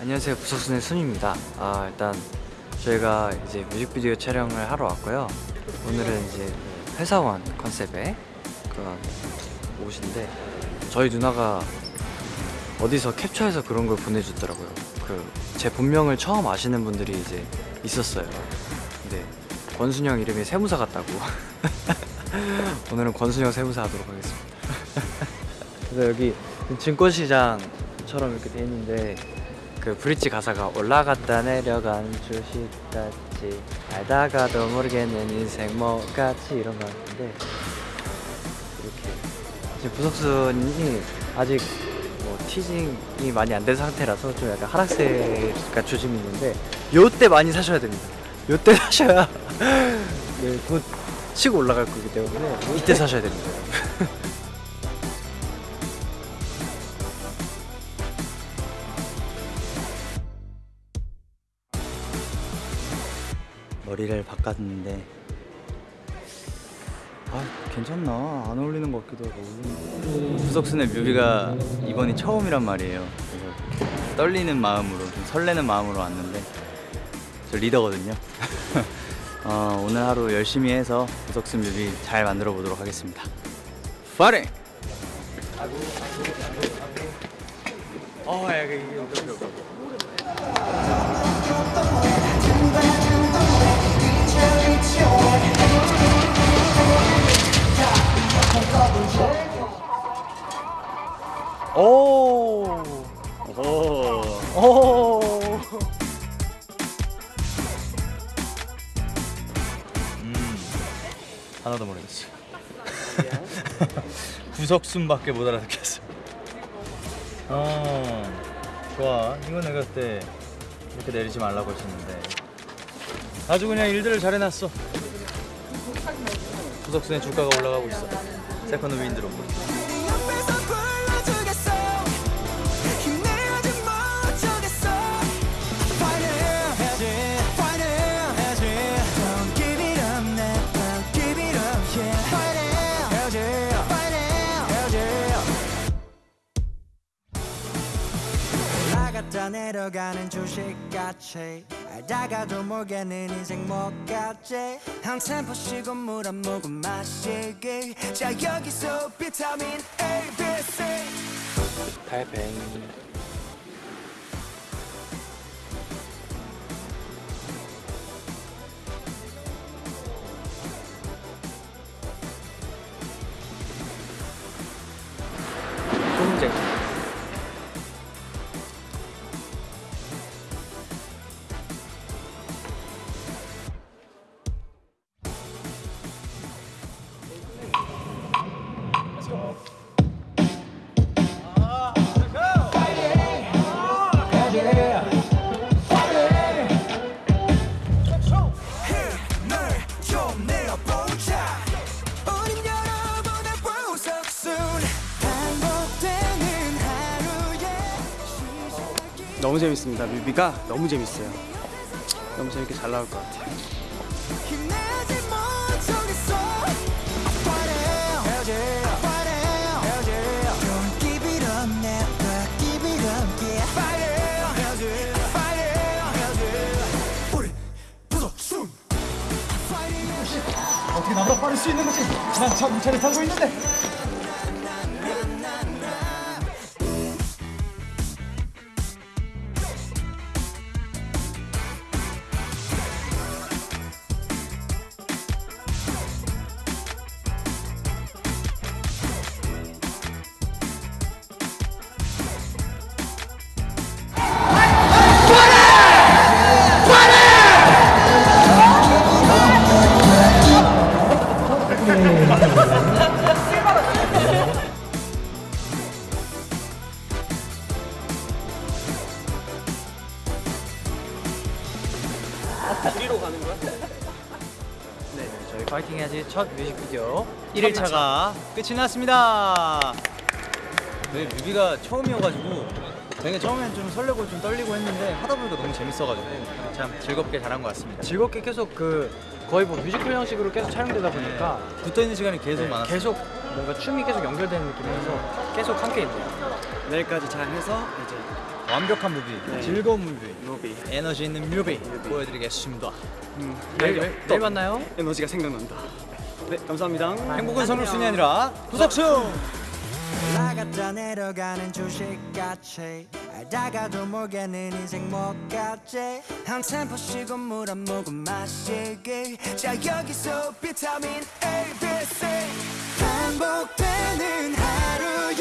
안녕하세요. 부석순의 순입니다. 아 일단 저희가 이제 뮤직비디오 촬영을 하러 왔고요. 오늘은 이제 회사원 컨셉의 그런 옷인데 저희 누나가 어디서 캡처해서 그런 걸 보내줬더라고요. 그 제 본명을 처음 아시는 분들이 이제 있었어요. 근데 권순영 이름이 세무사 같다고. 오늘은 권순영 세무사 하도록 하겠습니다 그래서 여기 증권시장처럼 이렇게 돼 있는데 그 브릿지 가사가 올라갔다 내려간 주식같이 알다가도 모르겠는 인생 뭐같이 이런 거 같은데 이렇게 지금 부석순이 아직 뭐 티징이 많이 안 된 상태라서 좀 약간 하락세가 조짐이 있는데 요때 많이 사셔야 됩니다. 요때 사셔야 네, 곧 치고 올라갈 거기 때문에 이때 사셔야 됩니다 머리를 바꿨는데. 아 괜찮나? 안 어울리는 것 같기도 하고. 부석순의 뮤비가 이번이 처음이란 말이에요. 그래서 떨리는 마음으로 좀 설레는 마음으로 왔는데 저 리더거든요. 어, 오늘 하루 열심히 해서 부석순 뮤비 잘 만들어 보도록 하겠습니다. 파이팅! 어, 야, 이게 오! 오. 오! 하나도 모르겠어 구석순밖에 못 알아듣겠어 어 좋아 이거 내가 그때 이렇게 내리지 말라고 했었는데 아주 그냥 일들을 잘 해놨어. 구석순의 주가가 올라가고 있어. Second Wind로. 내려가는 주식같이 알다가도 모르겠는 인생 뭐같지? 한 템포 쉬고 물 한 모금 마시기. 자 여기서 비타민 A, B, C. 달팽이 너무 재밌습니다. 뮤비가 너무 재밌어요. 너무 재밌게 잘 나올 것 같아요. 어떻게 나보다 빠를 수 있는 거지? 난 자동차를 타고 있는데. 네, 저희 파이팅 해야지 첫 뮤직비디오. 1일차가 끝이 났습니다. 저희 뮤비가 처음이어가지고 되게 처음엔 좀 설레고 좀 떨리고 했는데 하다 보니까 너무 재밌어가지고 참 즐겁게 잘한 것 같습니다. 즐겁게 계속 그 거의 뭐 뮤지컬 형식으로 계속 촬영되다 보니까 붙어 있는 시간이 계속 네, 많았어요. 계속 뭔가 춤이 계속 연결되는 느낌이라서 계속 함께 있네요. 내일까지 잘 해서 이제 완벽한 뮤비, 네. 즐거운 뮤비, 뮤비 에너지 있는 뮤비 보여드리겠습니다. 음, 내일, 내일 내일 만나요. 에너지가 생각난다. 네, 감사합니다. 행복은 성글순이 아니라 구석순. 올라갔다 내려가는 주식같이. 알다가도 모르겠는 인생 한 템포 쉬고 물 한 모금 마시기. 자 여기서 비타민 A, B, C. 반복되는 하루에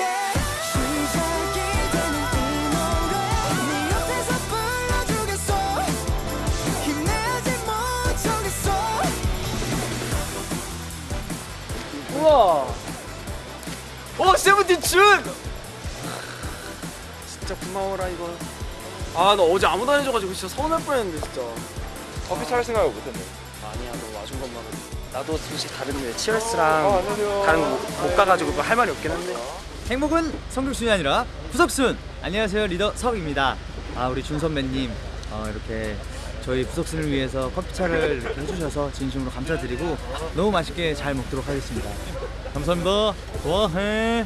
시작이 되는 이 노래 네 옆에서 불러주겠어. 힘내지 못하겠어. 우와. 오 세븐틴 준. 진짜 고마워라 이거. 아 나 어제 아무도 안 해줘가지고 진짜 서운할 뻔했는데 진짜. 커피 차를 생각을 못했네. 아니야 너 와준 것만은. 나도 사실 다른 데 치얼스랑 다른 거 못 가가지고 그거 할 말이 없긴 한데. 행복은 성글순이 아니라 구석순. 안녕하세요 리더 석입니다. 아 우리 준 선배님 어, 이렇게 저희 구석순을 위해서 커피차를 이렇게 해주셔서 진심으로 감사드리고 너무 맛있게 잘 먹도록 하겠습니다. 감사합니다. 좋아해.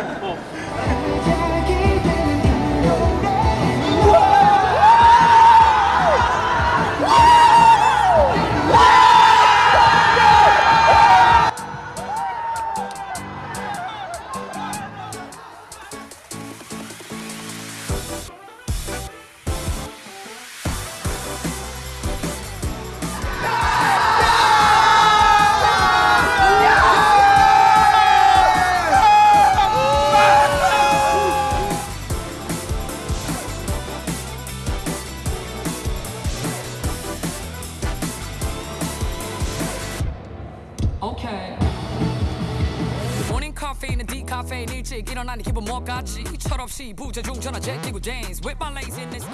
일찍 일어나는 기분 뭐같이 철없이 부재중 전화 제끼고 dance with my laziness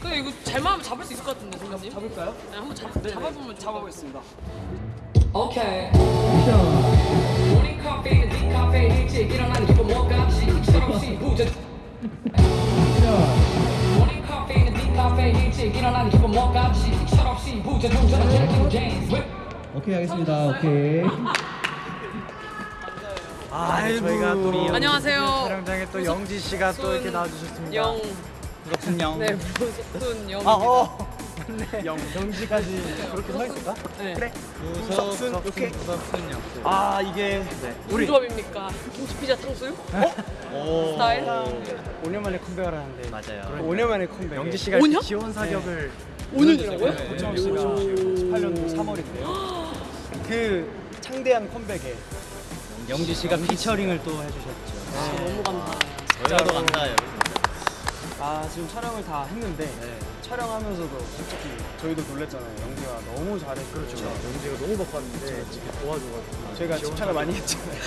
근데 이거 잘만 잡을 수 있을 것 같은데 선생님? 잡을까요? 네, 한번 잡, 잡아보면 잡아보겠습니다. Okay. morning 카페인은 디카페인 일찍 일어나는 기분 뭐같이? 철없이 부재 디카페인 일찍 일어나는 기분 뭐같이 철없이 전화 제끼고 dance with 오케이 하겠습니다. 오케이. 아, 네, 저희가 또 이 안녕하세요. 촬영장에 또 영지 씨가 또 이렇게 나와주셨습니다. 영, 구석순 형. 네, 무석순 영. 아, 어. 맞네. 영, 영지까지 그렇게 서 있을까? 네. 그래. 구석순 오케이. 구석순 형. 아, 이게 네. 우리 조합입니까? 김치 피자 탕수육? 오. 스타일? 5년 만에 컴백을 하는데. 맞아요. 5년 만에 컴백. 영지 씨가 오 년? 지원 사격을 5년이라고요? 네, 고창 씨가 18년도 3월인데요. 그 창대한 컴백에 영지 씨가 피처링을 또 해주셨죠. 너무 감사. 저희도 감사해요. 아 지금 촬영을 다 했는데 촬영하면서도 솔직히 저희도 놀랬잖아요. 영지가 너무 잘했고 그렇죠. 영지가 너무 바빴는데 이렇게 도와줘가지고 저희가 집착을 많이 했잖아요.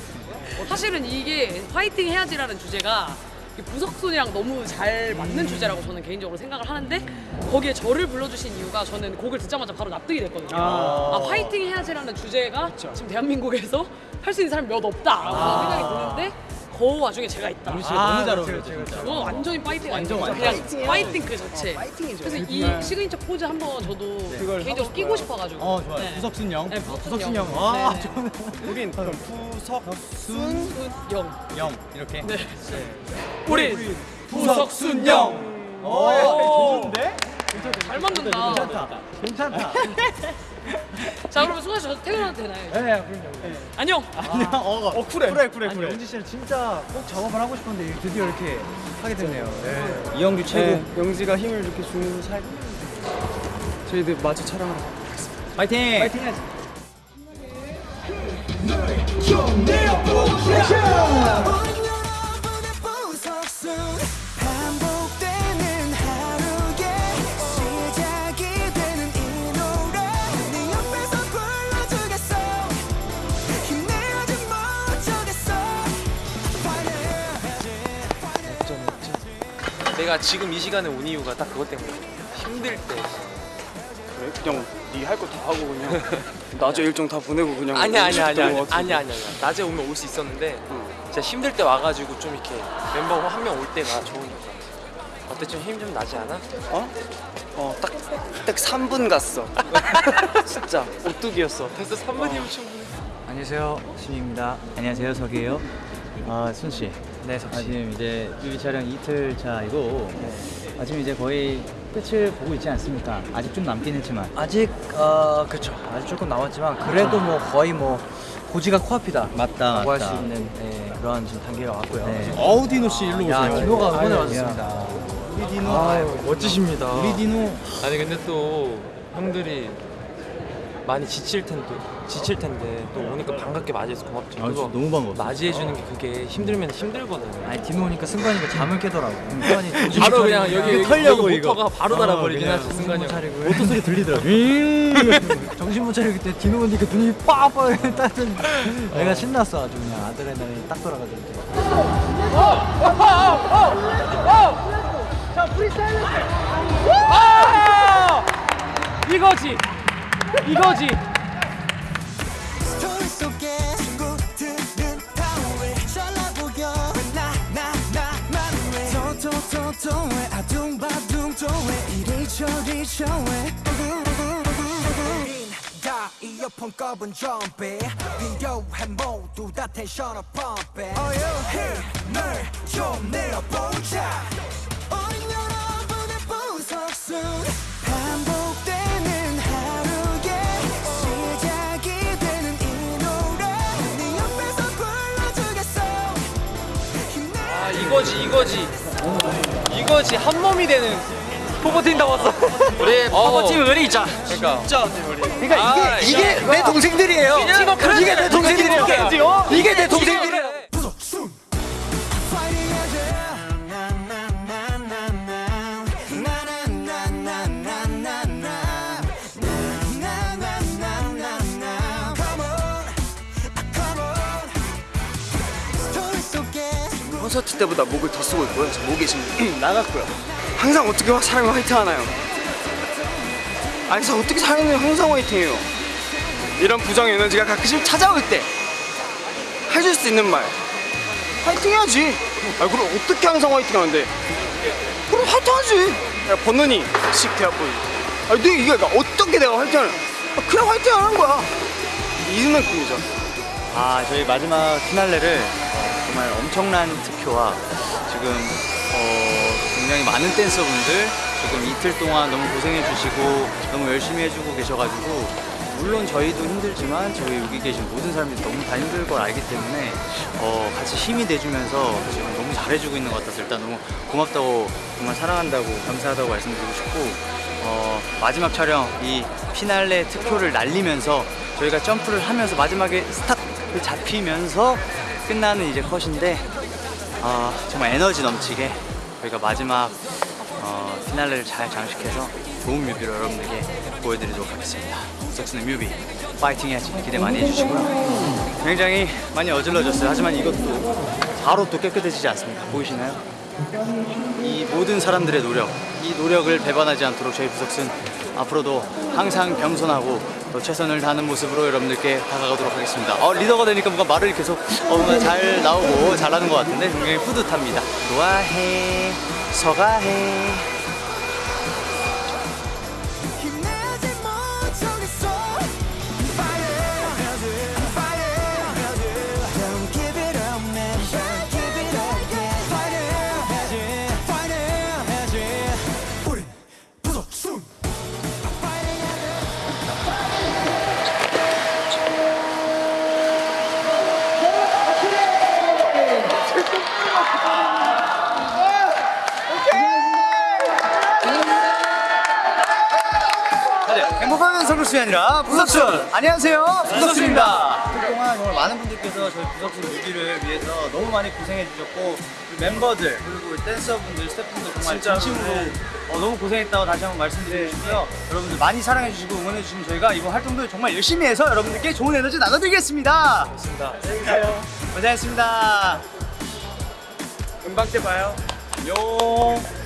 사실은 이게 파이팅 해야지라는 주제가 이 부석순이랑 너무 잘 맞는 주제라고 저는 개인적으로 생각을 하는데 거기에 저를 불러주신 이유가 저는 곡을 듣자마자 바로 납득이 됐거든요. 아. 아, 파이팅 해야지라는 주제가 지금 대한민국에서 할 수 있는 사람이 몇 없다라고 생각이 드는데 그 와중에 제가 있다. 영지 씨가 너무 잘 어울려요. 제가, 제가. 저는 완전히 파이팅 완전. 그냥 파이팅 그 자체. 그래서 이 시그니처 포즈 한번 저도 그걸 개인적으로 하고 끼고 싶어가지고. 어 좋아요. 네. 부석순 형. 네, 부석순. 형. 와, 네, 네. 저는 우린 그럼 부석순 순 영. 형 이렇게. 네. 우리 구석순 형. 오. 좋은데? 잘 만든다. 괜찮다. 괜찮다. 자 그러면 수가 씨저 퇴근해도 되나요? 네, 그럼요. 안녕. 아니야. 어, 어 쿨해. 그래 아니, 그래. 영지 씨는 진짜 꼭 작업을 하고 싶었는데 드디어 이렇게 하게 됐네요. 네. 이영규 최고. 네, 영지가 힘을 이렇게 주는 사이. 저희들 마저 촬영하러. 파이팅. 파이팅 해야지. 좀 내려보자 내가 지금 이 시간에 온 이유가 딱 그것 때문에 힘들 때. 그냥 네 할 거 다 하고 그냥 낮에 일정 다 보내고 그냥 아니야 아니야 아니야. 아니야 아니야 아니야. 낮에 오면 올 수 있었는데 진짜 힘들 때 와가지고 좀 이렇게 멤버 한 명 올 때가 좋으니까 어때 좀 힘 좀 나지 않아? 어? 어딱 딱 3분 갔어. 진짜 오뚜기였어. 됐어 3분이면 충분해. 안녕하세요. 신입니다. 안녕하세요. 석이에요. 아순 씨. 네 아, 석씨. 지금 이제 뮤비 촬영 이틀 차이고 아, 지금 이제 거의 끝을 보고 있지 않습니까? 아직 좀 남긴 했지만 아직 어 그쵸 아직 조금 남았지만 그래도 뭐 거의 뭐 고지가 코앞이다. 맞다, 라고 할 맞다. 수 있는 네, 그런 지금 단계가 왔고요. 네. 아우디노 씨 일로 야 오세요 디노가 응원을 아유, 와줬습니다. 우리 디노 아유 멋지십니다. 우리 디노 아니 근데 또 형들이 많이 지칠 텐데 지칠 텐데 또 오니까 반갑게 맞이해서 고맙죠. 아, 진짜 너무 반갑어. 맞이해 주는 게 그게 힘들면 힘들거든. 아니 디노 오니까 승관이가 잠을 깨더라고. 승관이 바로 못 그냥 여기 털려고 여기 이거. 모터가 바로 달아버리긴 그냥 하지. 차리고 모터 소리 들리더라고. 정신 못 차리고 그때 디노 오니까 눈이 빠빠 따는 내가 신났어 아주 그냥 아드레날린 딱 돌아가지고 이거지 이거지. 스토리 속에 친 다 이어폰 꺼본 좀비 필요해 모두 다 텐션을 펌핑 힘을 좀 내려보자. 우린 여러분의 부석순 이거지 이거지. 이거지 한 몸이 되는 포버팀 다 왔어. 우리 포버팀 의리 있자. 그러니까. 진짜 그러니까 이게 이게 내 동생들이에요. 이게 내 동생들이에요. 이게 내 동생들이에요 콘서트 때보다 목을 더 쓰고 있고요. 저 목이 지금 나갔고요. 항상 어떻게 화- 사람이 화이팅 하나요? 아니, 사 어떻게 사람이 항상 화이팅해요? 이런 부정 에너지가 가끔씩 찾아올 때 해줄 수 있는 말 화이팅 해야지. 아, 그럼 어떻게 항상 화이팅 하는데? 그럼 화이팅 하지. 야, 번눈이 씩 대학보이. 아니, 내 이게 어떻게 내가 화이팅을? 아, 그냥 화이팅 하는 거야. 이 느낌이죠. 아 저희 마지막 피날레를 어, 정말 엄청난 특효와 지금 어, 굉장히 많은 댄서분들 지금 이틀 동안 너무 고생해 주시고 너무 열심히 해주고 계셔가지고 물론 저희도 힘들지만 저희 여기 계신 모든 사람들이 너무 다 힘들 걸 알기 때문에 어, 같이 힘이 돼주면서 지금 너무 잘해주고 있는 것 같아서 일단 너무 고맙다고 정말 사랑한다고 감사하다고 말씀드리고 싶고 어, 마지막 촬영 이 피날레 특효를 날리면서 저희가 점프를 하면서 마지막에 스탑을 잡히면서 끝나는 이제 컷인데 어, 정말 에너지 넘치게 저희가 마지막 어, 피날레를 잘 장식해서 좋은 뮤비로 여러분들께 보여드리도록 하겠습니다. 석순의 뮤비 파이팅 해야지 기대 많이 해주시고요. 굉장히 많이 어질러졌어요. 하지만 이것도 바로 또 깨끗해지지 않습니다. 보이시나요? 이 모든 사람들의 노력, 이 노력을 배반하지 않도록 저희 부석순 앞으로도 항상 겸손하고 또 최선을 다하는 모습으로 여러분들께 다가가도록 하겠습니다. 어, 리더가 되니까 뭔가 말을 계속 어, 뭔가 잘 나오고 잘하는 것 같은데 굉장히 뿌듯합니다. 좋아해, 서가해. 아니라 부석순. 안녕하세요. 부석순입니다. 이틀 동안 정말 많은 분들께서 저희 부석순 뮤비를 위해서 너무 많이 고생해 주셨고 멤버들 그리고 댄서분들 스태프분들 정말 진심으로 어, 너무 고생했다고 다시 한번 말씀드리고 싶고요. 여러분들 많이 사랑해 주시고 응원해 주시면 저희가 이번 활동도 정말 열심히 해서 여러분들께 좋은 에너지 나눠드리겠습니다. 좋습니다. 고생했습니다. 음방 때 봐요. 용